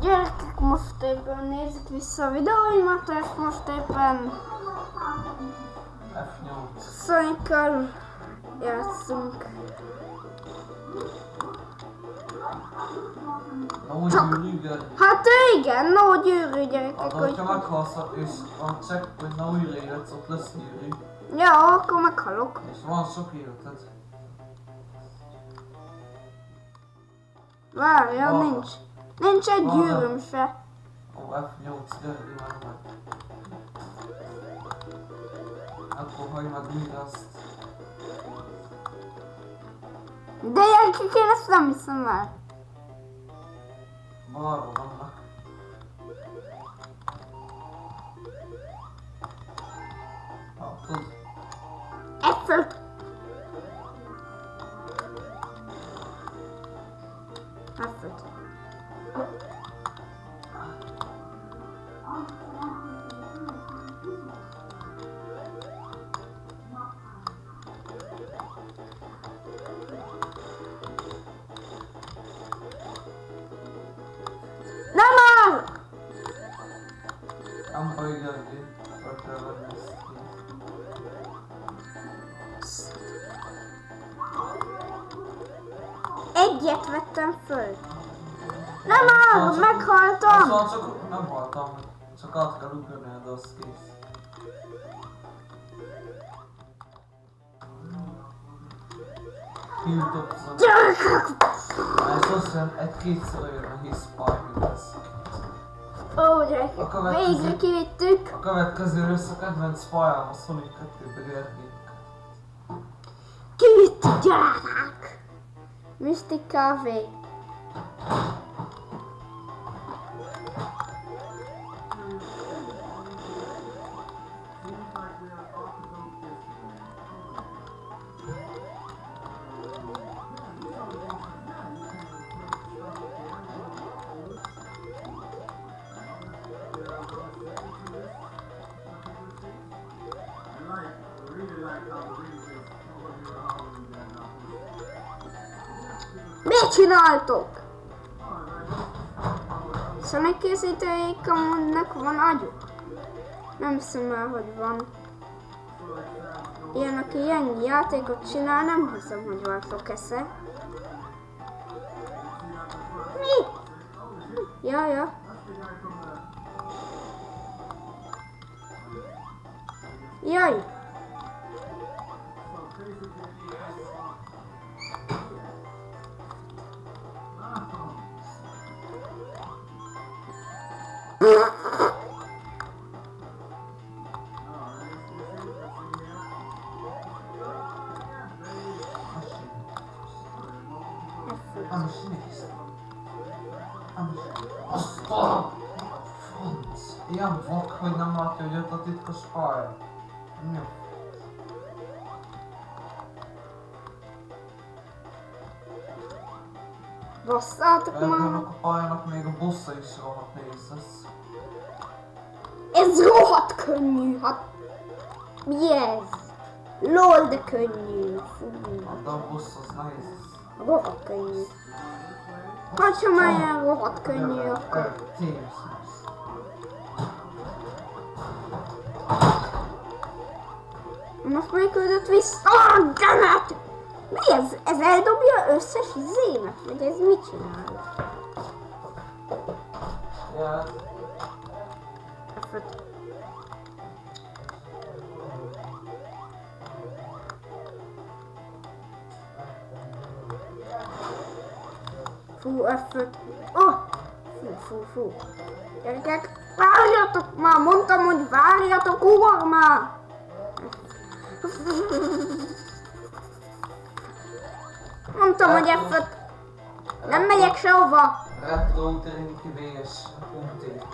Gyerekek, most éppen nézzük vissza a videóimat, és most éppen F8. Sonic-kal játszunk. Csak-. Hát igen, no gyűrű gyerekek, Hát, hogy... hogyha meghalsz, és a checkpoint na újra életsz, ott lesz gyűrű. Ja, akkor meghalok. És van sok életed. Várja, nincs. Nincs egy Van. gyűrűm se. Ó, F8, gyere, imádj meg. Akkor hagyd meg mindazt. De gyerekek, én ezt nem hiszem Egyet vettem föl. Nem áll, meghaltam! Szóval csak nem haltam. Csak át kell ugrani, de az kész. Gyerekek! Ez azt jelenti, egy-kétszer olyan a hisz lesz. Ó, gyerekek, végre kivittük. A következő rész a kedvenc fajám a Sonic 2-be Gergő. Kivittük, gyerekek! Mystica V. Mit csináltok? Sonic készítőik amúgynak van agyuk? Nem hiszem el, hogy van. Ilyen, aki ilyen játékot csinál, nem hiszem, hogy van sok esze. Mi? Ja, ja. Jaj! Nem is nézd. Nem is. Azt a... Franc. Ilyen vak, hogy nem látja, hogy ott a titkos pálya. Jó. Basszátok már! a pályának még a bossa is rohadt nehéz lesz. Ez rohadt könnyű, hát... Mi ez? LOL, de könnyű. Fú, Hát a boss az nehéz lesz. Rohadt könnyű. Hát, már ilyen rohadt könnyű, akkor... Most még küldött vissza. Ah, dammit! Mi ez? Ez eldobja összes zémet? Vagy ez mit csinál? Ja, Fú, F5. Oh! Fú, fú, fú. Gyerekek, várjatok már! Mondtam, hogy várjatok, ugor már! Mondtam, hogy F5. Nem megyek sehova. Retro Uterinki VS Punktét.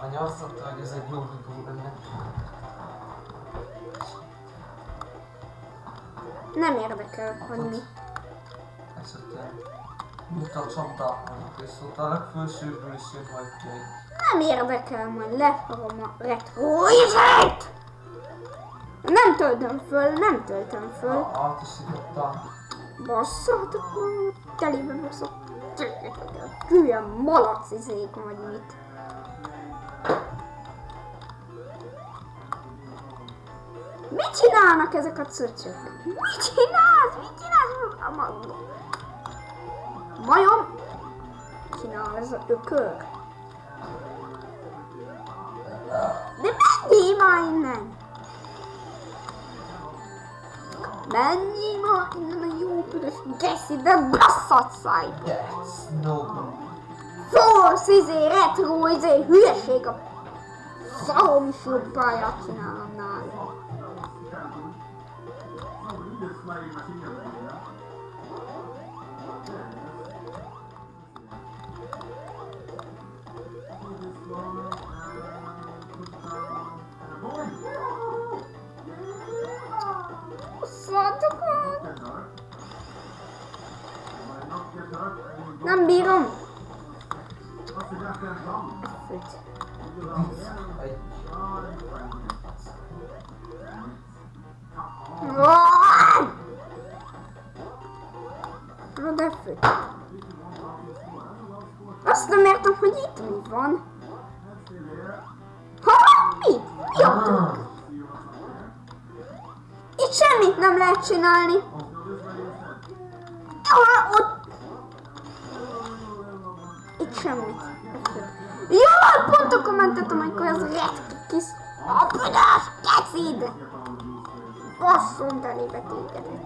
Anya azt mondta, hogy ez egy jó videó lenne. Nem érdekel, hogy mi. Esetleg. Csapdáknak, és ott a legfősőbből is jön majd egy. Nem érdekel, majd lefarom a retro izét! Nem töltöm föl, nem töltöm föl. Át is írtam. Basszatok, telibe baszok. Hülye malac izék vagy mit. Mit csinálnak ezek a cöcsök? Mit csinálsz? Mit csinálsz? A ma- Majom? Csinál ez a ökör. De menjél már innen! Menjél már innen a jó büdös geszi, de basszat száj! That's no good. Force izé, retro izé, hülyeség a szarom is jobb pályát csinálom nála. Nem bírom! Főt. Azt nem értem, hogy itt mi van. Ha, mi? Mi a tök? Itt semmit nem lehet csinálni. Ah, ott... Itt semmit. Jó, pont a kommentetem, amikor az retki kis... A büdös kecid! Basszom telébe tégedet.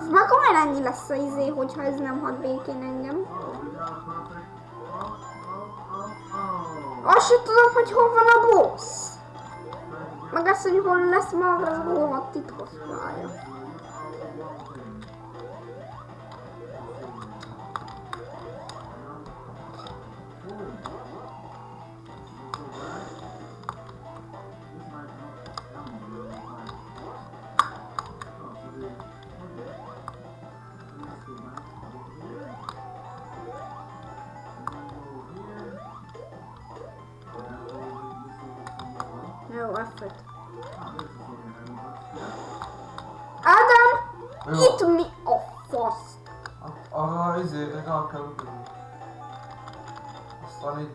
Ez már komolyan ennyi lesz a izé, hogyha ez nem hadd békén engem. Azt sem tudom, hogy hol van a boss. Meg azt, hogy hol lesz maga az rohadt titkos pálya. Jó, F5. Ádám! Itt mi a fasz? A- Arra izére rá kell ugrani. Aztán így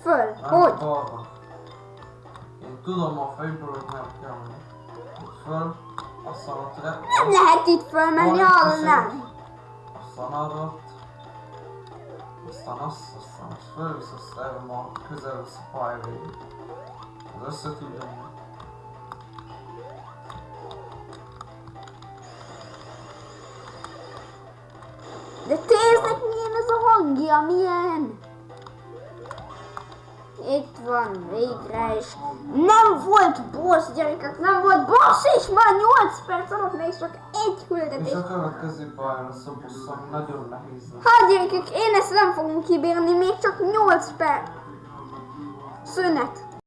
Föl, hogy? balra. Én tudom a fejből, hogy nem kell föl, aztán ott re... Nem lehet itt fölmenni, arra izé, nem. Aztán arra. Aztán azt, aztán azt fölvisz, azt erre ma közel a pálya menni. De téznek milyen ez a hangja, milyen? Itt van, végre is. Nem volt boss, gyerekek, nem volt boss, és már 8 perc alatt még csak egy És küldetés. a következő pálya lesz a busz, ami nagyon nehéz. Hát gyerekek, én ezt nem fogom kibírni, még csak 8 perc. Szünet.